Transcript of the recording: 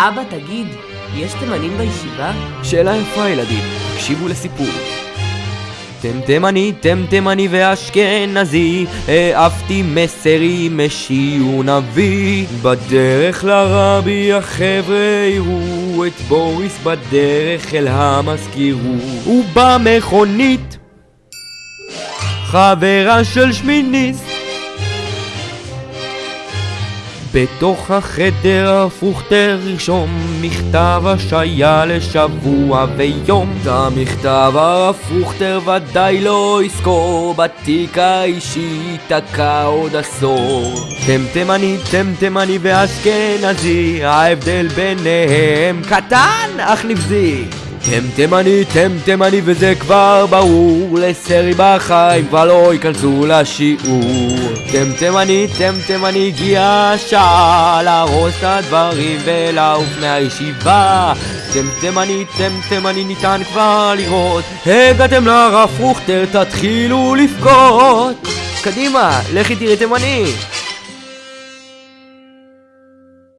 אבא, תגיד, יש תימנים בישיבה? שאלה יפה ילדים, הקשיבו לסיפור. טמטמני, טמטמני ואשכנזי, העפתי מסרי משיעור נביא. בדרך לרבי החבר'ה יראו את בוריס בדרך אל המזכירות. ובמכונית, חברה של שמיניסט. בתוך החדר הפוכטר ירשום מכתב השעיה לשבוע ויום. את המכתב הפוכטר ודאי לא יזכור בתיק האישי תקע עוד עשור. טמטמני, טמטמני ואשכנזי ההבדל ביניהם קטן אך נבזי טמטמני, טמטמני וזה כבר ברור. לסרי בחיים כבר לא ייכנסו לשיעור. טמטמני, טמטמני הגיע השעה להרוס את הדברים ולעוף מהישיבה. טמטמני, טמטמני ניתן כבר לראות. הגעתם לרב פרוכטר תתחילו לבכות. קדימה, לכי תראי תימני